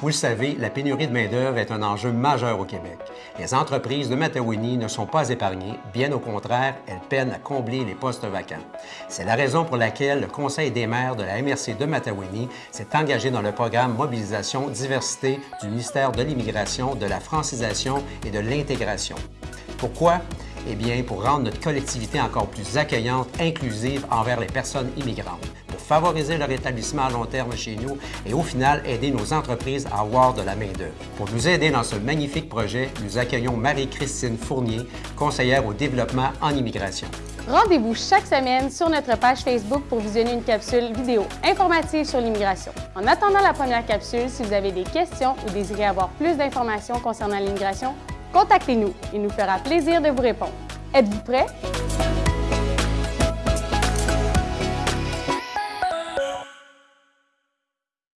Vous le savez, la pénurie de main-d'œuvre est un enjeu majeur au Québec. Les entreprises de Matawini ne sont pas épargnées, bien au contraire, elles peinent à combler les postes vacants. C'est la raison pour laquelle le Conseil des maires de la MRC de Matawini s'est engagé dans le programme Mobilisation Diversité du ministère de l'Immigration, de la Francisation et de l'Intégration. Pourquoi? Eh bien, pour rendre notre collectivité encore plus accueillante, inclusive envers les personnes immigrantes favoriser leur établissement à long terme chez nous et au final aider nos entreprises à avoir de la main-d'œuvre. Pour nous aider dans ce magnifique projet, nous accueillons Marie-Christine Fournier, conseillère au développement en immigration. Rendez-vous chaque semaine sur notre page Facebook pour visionner une capsule vidéo informative sur l'immigration. En attendant la première capsule, si vous avez des questions ou désirez avoir plus d'informations concernant l'immigration, contactez-nous. Il nous fera plaisir de vous répondre. Êtes-vous prêts?